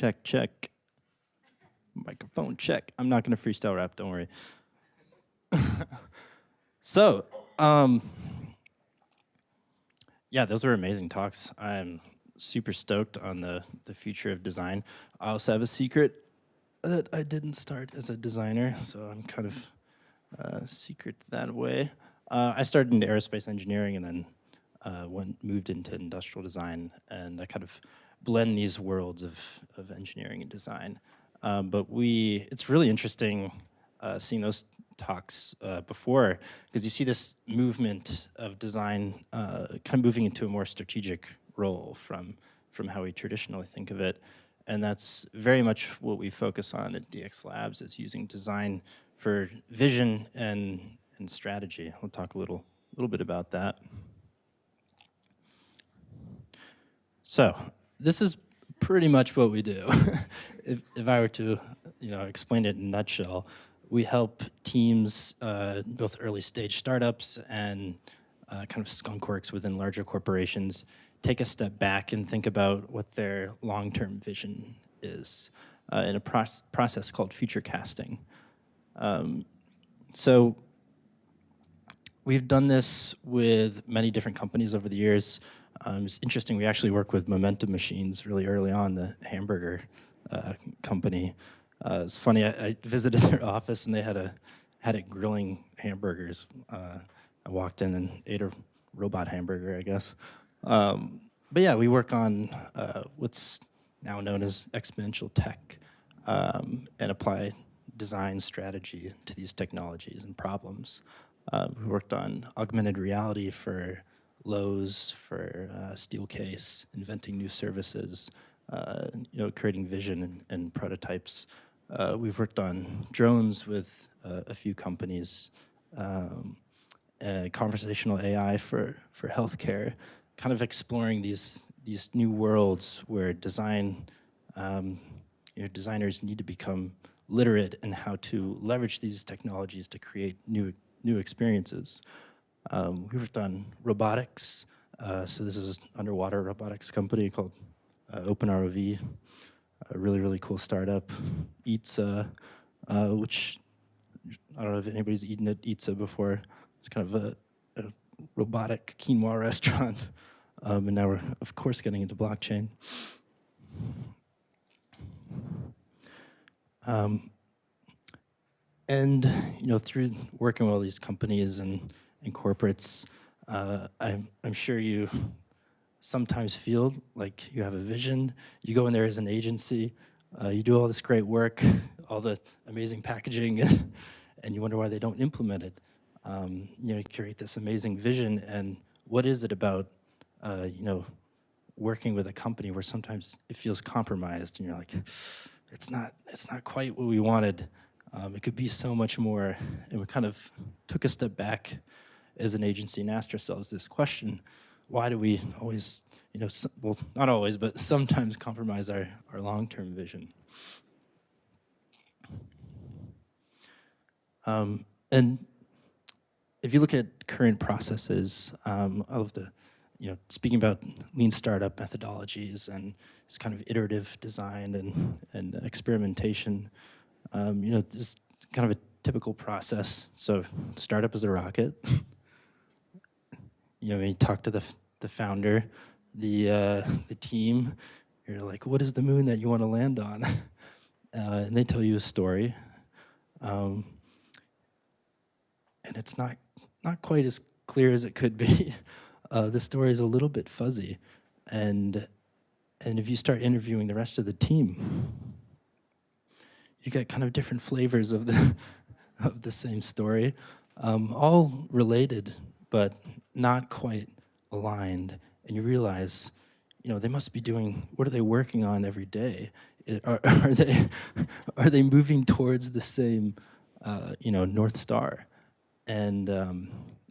check. Check. Microphone check. I'm not to freestyle rap, don't worry. so, um, yeah, those were amazing talks. I'm super stoked on the, the future of design. I also have a secret that I didn't start as a designer, so I'm kind of uh, secret that way. Uh, I started in aerospace engineering and then uh, went moved into industrial design, and I kind of blend these worlds of, of engineering and design. Um, but we, it's really interesting uh, seeing those talks uh, before, because you see this movement of design uh, kind of moving into a more strategic role from, from how we traditionally think of it. And that's very much what we focus on at DX Labs is using design for vision and, and strategy. We'll talk a little, little bit about that. So this is pretty much what we do. if, if I were to you know, explain it in a nutshell, we help teams, uh, both early stage startups and uh, kind of skunk works within larger corporations, take a step back and think about what their long-term vision is uh, in a proce process called future casting. Um, so we've done this with many different companies over the years. Um, it's interesting, we actually work with Momentum Machines really early on, the hamburger uh, company. Uh, it's funny, I, I, visited their office and they had a had it grilling hamburgers. Uh, I walked in and ate a robot hamburger, I guess. Um, but yeah, we work on uh, what's now known as exponential tech um, and apply design strategy to these technologies and problems. Uh, we worked on augmented reality for Lowe's, for uh, Steelcase, inventing new services, uh, you know, creating vision and, and prototypes. Uh, we've worked on drones with uh, a few companies, um, conversational AI for, for healthcare, kind of exploring these, these new worlds where design, um, you know, designers need to become literate in how to leverage these technologies to create new, new experiences. Um, we've on robotics. Uh, so this is an underwater robotics company called uh, OpenROV, a really, really cool startup. Eatsa, uh, which I don't know if anybody's eaten at Eatsa before. It's kind of a, a robotic quinoa restaurant. Um, and now we're, of course, getting into blockchain. Um, and, you know, through working with all these companies and, and corporates, uh, I'm, I'm sure you sometimes feel like you have a vision. You go in there as an agency, uh, you do all this great work, all the amazing packaging, and you wonder why they don't implement it. Um, you know, you create this amazing vision, and what is it about, uh, you know, working with a company where sometimes it feels compromised, and you're like, it's not, it's not quite what we wanted. Um, it could be so much more, and we kind of took a step back as an agency and asked ourselves this question, why do we always, you know, well, not always, but sometimes compromise our, our long-term vision? Um, and if you look at current processes, um, of the, you know, speaking about lean startup methodologies and this kind of iterative design and, and experimentation, um, you know, this is kind of a typical process. So startup is a rocket. you know, you talk to the, the founder, the, uh, the team, you're like, what is the moon that you want to land on? Uh, and they tell you a story. Um, and it's not, not quite as clear as it could be. Uh, the story is a little bit fuzzy. And, and if you start interviewing the rest of the team, you get kind of different flavors of the, of the same story, um, all related, but not quite aligned. And you realize, you know, they must be doing, what are they working on every day? Are, are they, are they moving towards the same, uh, you know, North Star? And, um,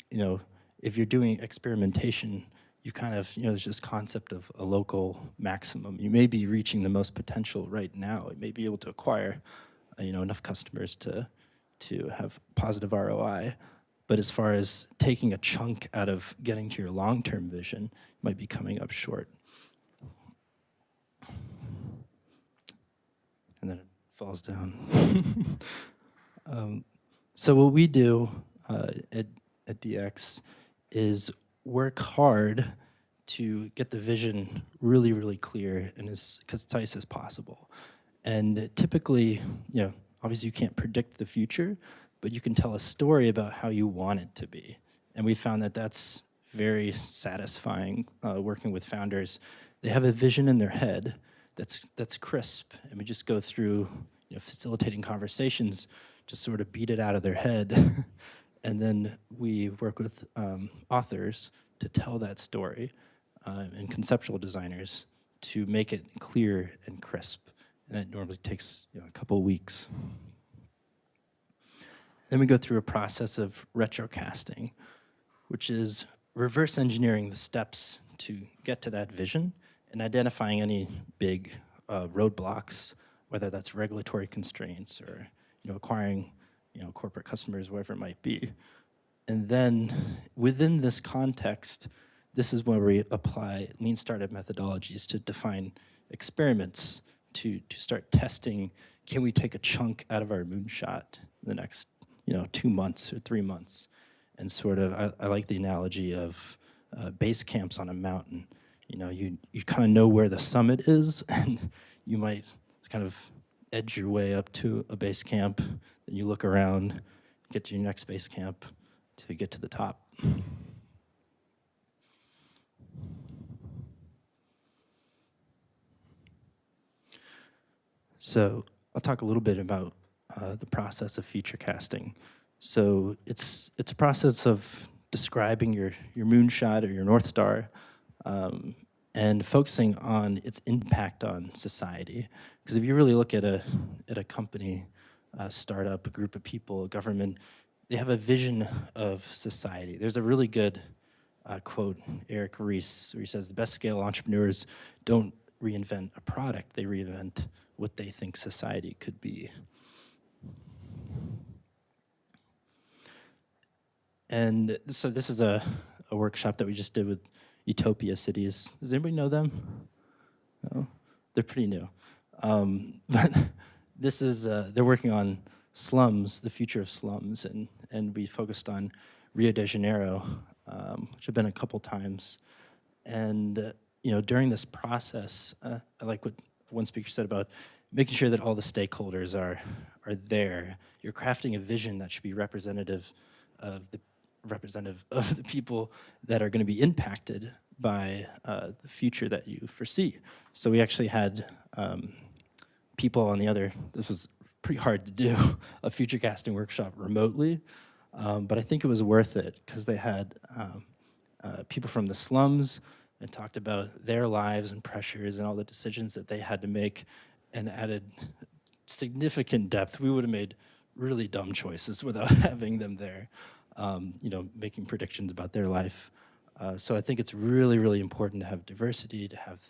you know, if you're doing experimentation, you kind of, you know, there's this concept of a local maximum. You may be reaching the most potential right now. It may be able to acquire, uh, you know, enough customers to, to have positive ROI. But as far as taking a chunk out of getting to your long-term vision, you might be coming up short. and then it falls down. um, so what we do uh, at, at DX is work hard to get the vision really, really clear and as concise as possible. And typically, you know, obviously you can't predict the future, but you can tell a story about how you want it to be. And we found that that's very satisfying uh, working with founders. They have a vision in their head that's, that's crisp, and we just go through you know, facilitating conversations, to sort of beat it out of their head. and then we work with um, authors to tell that story uh, and conceptual designers to make it clear and crisp. And that normally takes you know, a couple weeks. Then we go through a process of retrocasting, which is reverse engineering the steps to get to that vision and identifying any big uh, roadblocks, whether that's regulatory constraints or you know, acquiring you know, corporate customers, whatever it might be. And then within this context, this is where we apply lean startup methodologies to define experiments to, to start testing, can we take a chunk out of our moonshot the next you know, two months or three months? And sort of, I, I like the analogy of uh, base camps on a mountain. You know, you, you kind of know where the summit is and you might kind of edge your way up to a base camp, then you look around, get to your next base camp to get to the top. So I'll talk a little bit about uh, the process of future casting. So it's it's a process of describing your your moonshot or your north star, um, and focusing on its impact on society. Because if you really look at a at a company, a startup, a group of people, a government, they have a vision of society. There's a really good uh, quote, Eric Ries, where he says, the best scale entrepreneurs don't reinvent a product, they reinvent what they think society could be. And so this is a, a workshop that we just did with Utopia Cities. Does anybody know them? No? They're pretty new. Um, but this is, uh, they're working on slums, the future of slums, and, and we focused on Rio de Janeiro, um, which I've been a couple times. And, uh, you know, during this process, uh, I like what one speaker said about making sure that all the stakeholders are, are there. You're crafting a vision that should be representative of the representative of the people that are going to be impacted by uh, the future that you foresee. So we actually had um, people on the other, this was pretty hard to do, a future casting workshop remotely, um, but I think it was worth it because they had um, uh, people from the slums and talked about their lives and pressures and all the decisions that they had to make and added significant depth. We would have made really dumb choices without having them there, um, you know, making predictions about their life. Uh, so I think it's really, really important to have diversity, to have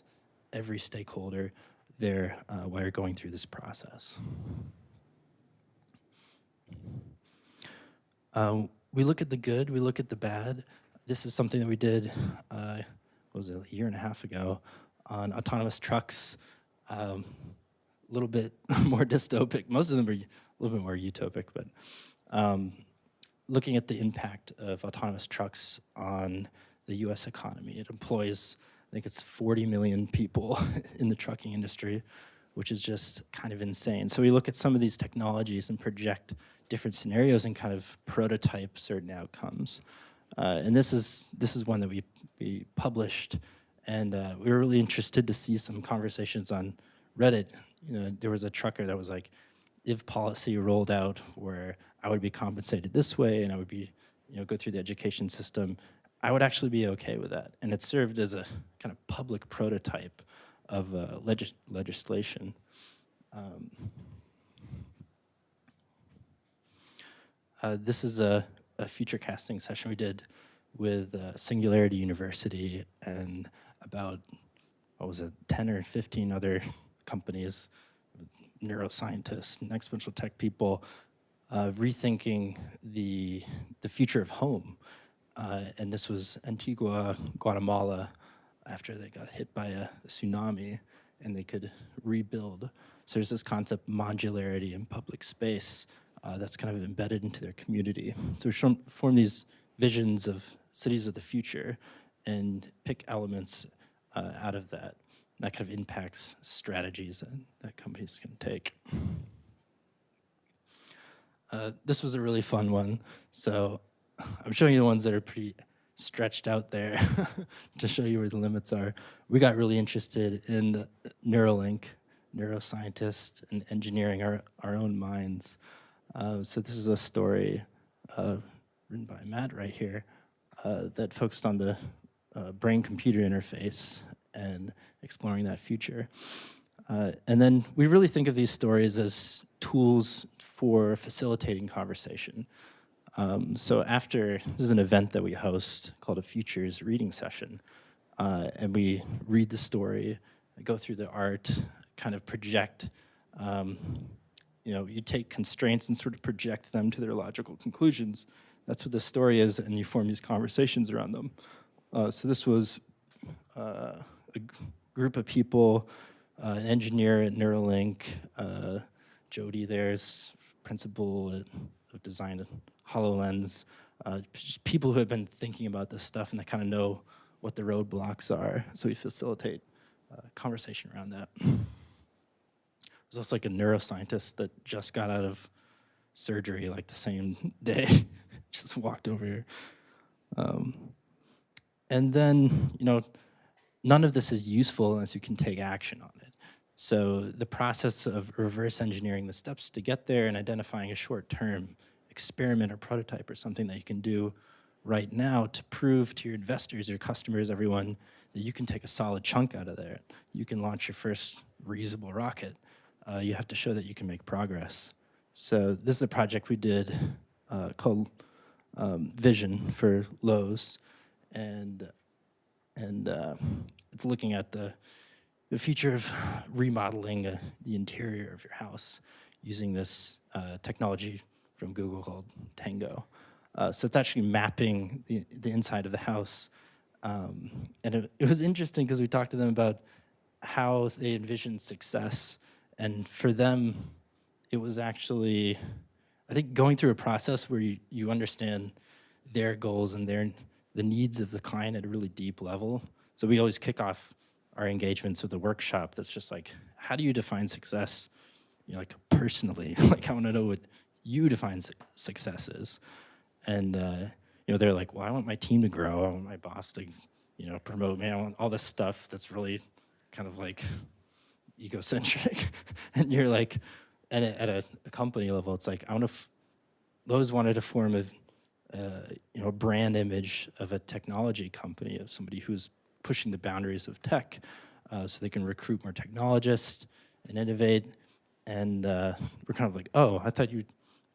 every stakeholder there uh, while you're going through this process. Um, we look at the good, we look at the bad. This is something that we did, uh, was it, a year and a half ago on autonomous trucks. Um, a little bit more dystopic. Most of them are a little bit more utopic, but um, looking at the impact of autonomous trucks on the US economy. It employs, I think it's 40 million people in the trucking industry, which is just kind of insane. So we look at some of these technologies and project different scenarios and kind of prototype certain outcomes. Uh, and this is this is one that we, we published, and uh, we were really interested to see some conversations on Reddit, you know, there was a trucker that was like, if policy rolled out where I would be compensated this way and I would be, you know, go through the education system, I would actually be okay with that. And it served as a kind of public prototype of uh, legis legislation. Um, uh, this is a, a future casting session we did with uh, Singularity University and about, what was it, 10 or 15 other companies, neuroscientists, and exponential tech people, uh, rethinking the, the future of home. Uh, and this was Antigua, Guatemala, after they got hit by a, tsunami and they could rebuild. So there's this concept modularity in public space uh, that's kind of embedded into their community. So we form, form these visions of cities of the future and pick elements uh, out of that. That kind of impacts strategies that, that companies can take. Uh, this was a really fun one. So I'm showing you the ones that are pretty stretched out there to show you where the limits are. We got really interested in Neuralink, neuroscientists, and engineering our, our own minds. Uh, so this is a story uh, written by Matt right here uh, that focused on the uh, brain-computer interface and exploring that future. Uh, and then we really think of these stories as tools for facilitating conversation. Um, so after, this is an event that we host called a Futures reading session. Uh, and we read the story, go through the art, kind of project, um, you know, you take constraints and sort of project them to their logical conclusions. That's what the story is, and you form these conversations around them. Uh, so this was uh, a group of people, uh, an engineer at Neuralink, uh, Jody there's principal of design at HoloLens, uh, just people who have been thinking about this stuff and they kind of know what the roadblocks are. So we facilitate uh, conversation around that. There's also like a neuroscientist that just got out of surgery like the same day, just walked over here. Um, and then, you know, none of this is useful unless you can take action on it. So the process of reverse engineering the steps to get there and identifying a short-term experiment or prototype or something that you can do right now to prove to your investors, your customers, everyone, that you can take a solid chunk out of there. You can launch your first reusable rocket. Uh, you have to show that you can make progress. So this is a project we did uh, called um, Vision for Lowe's, and and uh, it's looking at the the future of remodeling uh, the interior of your house using this uh, technology from Google called Tango. Uh, so it's actually mapping the, the inside of the house. Um, and it, it was interesting because we talked to them about how they envisioned success. And for them, it was actually, I think, going through a process where you, you understand their goals and their the needs of the client at a really deep level. So we always kick off our engagements with a workshop that's just like, how do you define success, you know, like personally? like I want to know what you define su success is. And, uh, you know, they're like, well, I want my team to grow. I want my boss to, you know, promote me. I want all this stuff that's really kind of like egocentric. and you're like, and at a, a, company level, it's like, I want to, Lowe's wanted to form a, uh, you know, a brand image of a technology company, of somebody who's pushing the boundaries of tech uh, so they can recruit more technologists and innovate. And uh, we're kind of like, oh, I thought you,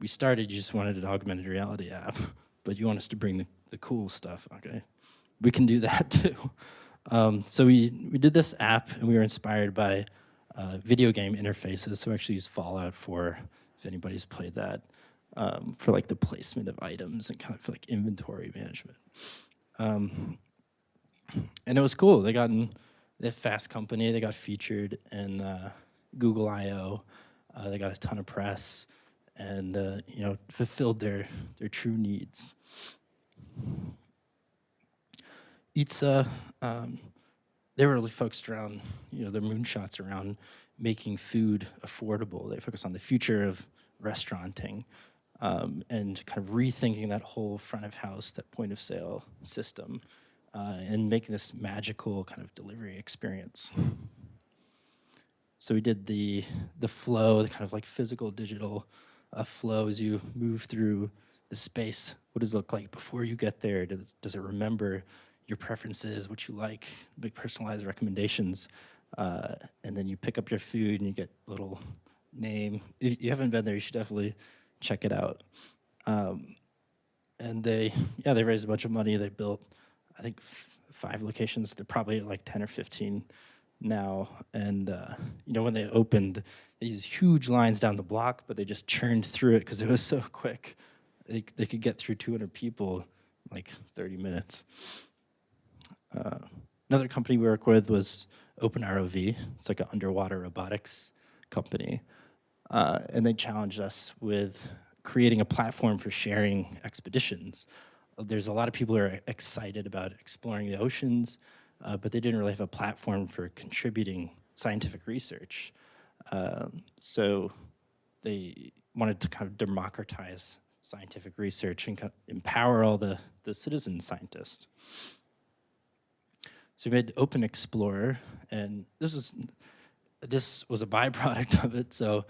we started, you just wanted an augmented reality app, but you want us to bring the, the cool stuff, okay? We can do that too. Um, so we, we did this app and we were inspired by uh, video game interfaces. So we actually use Fallout 4, if anybody's played that, um, for like the placement of items and kind of like inventory management. Um, and it was cool. They got in the Fast Company. They got featured in uh, Google I/O. Uh, they got a ton of press, and uh, you know fulfilled their their true needs. Eatsa, um, they were really focused around you know their moonshots around making food affordable. They focus on the future of restauranting. Um, and kind of rethinking that whole front of house, that point of sale system uh, and making this magical kind of delivery experience. So we did the, the flow, the kind of like physical digital uh, flow as you move through the space. What does it look like before you get there? Does, does it remember your preferences, what you like, make personalized recommendations? Uh, and then you pick up your food and you get little name. If you haven't been there, you should definitely check it out. Um, and they, yeah, they raised a bunch of money. They built I think five locations. They're probably like 10 or 15 now. And, uh, you know, when they opened, these huge lines down the block, but they just churned through it because it was so quick. They, they could get through 200 people like 30 minutes. Uh, another company we work with was OpenROV. It's like an underwater robotics company. Uh, and they challenged us with creating a platform for sharing expeditions. There's a lot of people who are excited about exploring the oceans, uh, but they didn't really have a platform for contributing scientific research. Um, so they wanted to kind of democratize scientific research and empower all the, the citizen scientists. So we made Open Explorer, and this was this was a byproduct of it. So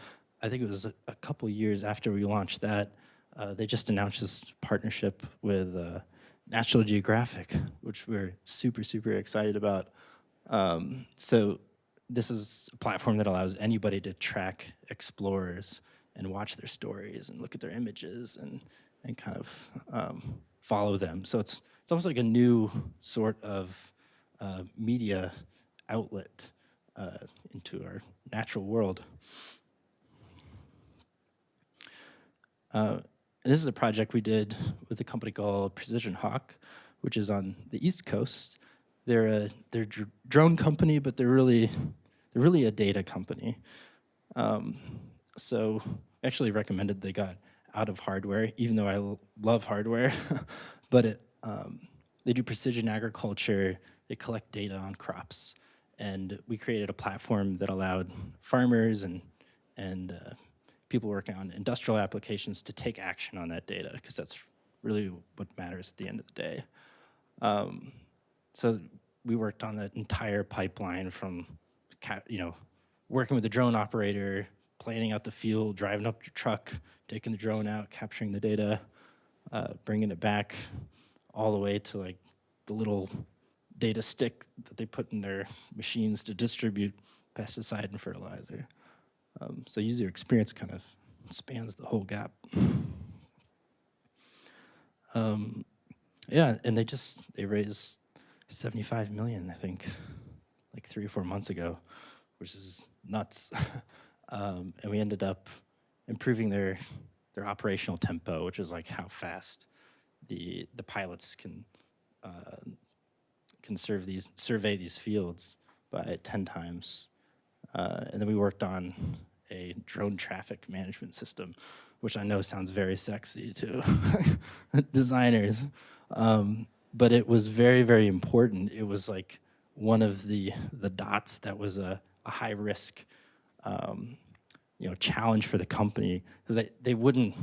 I think it was a, a couple years after we launched that, uh, they just announced this partnership with uh, National Geographic, which we're super super excited about. Um, so this is a platform that allows anybody to track explorers and watch their stories and look at their images and and kind of um, follow them. So it's it's almost like a new sort of uh, media outlet uh, into our natural world. Uh, this is a project we did with a company called Precision Hawk, which is on the East Coast. They're a they're a drone company, but they're really they're really a data company. Um, so actually recommended they got out of hardware, even though I love hardware. but it, um, they do precision agriculture. They collect data on crops, and we created a platform that allowed farmers and and uh, people working on industrial applications to take action on that data because that's really what matters at the end of the day. Um, so we worked on that entire pipeline from, you know, working with the drone operator, planning out the field, driving up your truck, taking the drone out, capturing the data, uh, bringing it back all the way to like the little data stick that they put in their machines to distribute pesticide and fertilizer. Um, so user experience kind of spans the whole gap. Um, yeah, and they just, they raised 75 million, I think, like three or four months ago, which is nuts. um, and we ended up improving their their operational tempo, which is like how fast the the pilots can uh, can serve these survey these fields by 10 times. Uh, and then we worked on a drone traffic management system, which I know sounds very sexy to designers. Um, but it was very, very important. It was like one of the, the dots that was a, a high risk um, you know, challenge for the company because they, they wouldn't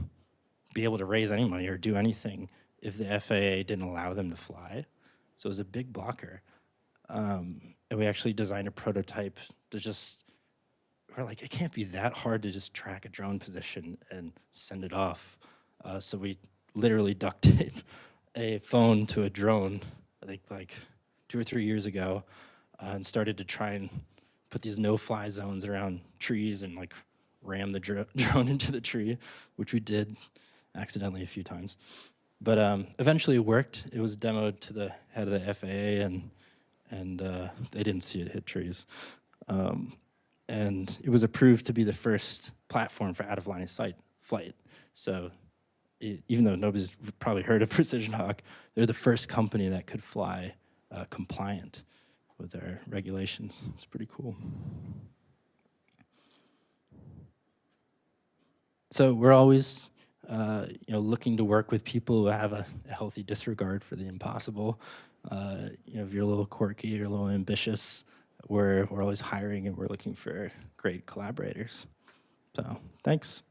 be able to raise any money or do anything if the FAA didn't allow them to fly. So it was a big blocker. Um, and we actually designed a prototype to just, we're like, it can't be that hard to just track a drone position and send it off. Uh, so we literally duct tape a phone to a drone, I think like two or three years ago, uh, and started to try and put these no-fly zones around trees and like ram the dr drone into the tree, which we did accidentally a few times. But um, eventually it worked. It was demoed to the head of the FAA and and uh, they didn't see it hit trees. Um, and it was approved to be the first platform for out of line of sight flight. So it, even though nobody's probably heard of Precision Hawk, they're the first company that could fly uh, compliant with their regulations. It's pretty cool. So we're always uh, you know, looking to work with people who have a, a healthy disregard for the impossible. Uh, you know, if you're a little quirky or a little ambitious, we're, we're always hiring and we're looking for great collaborators. So thanks.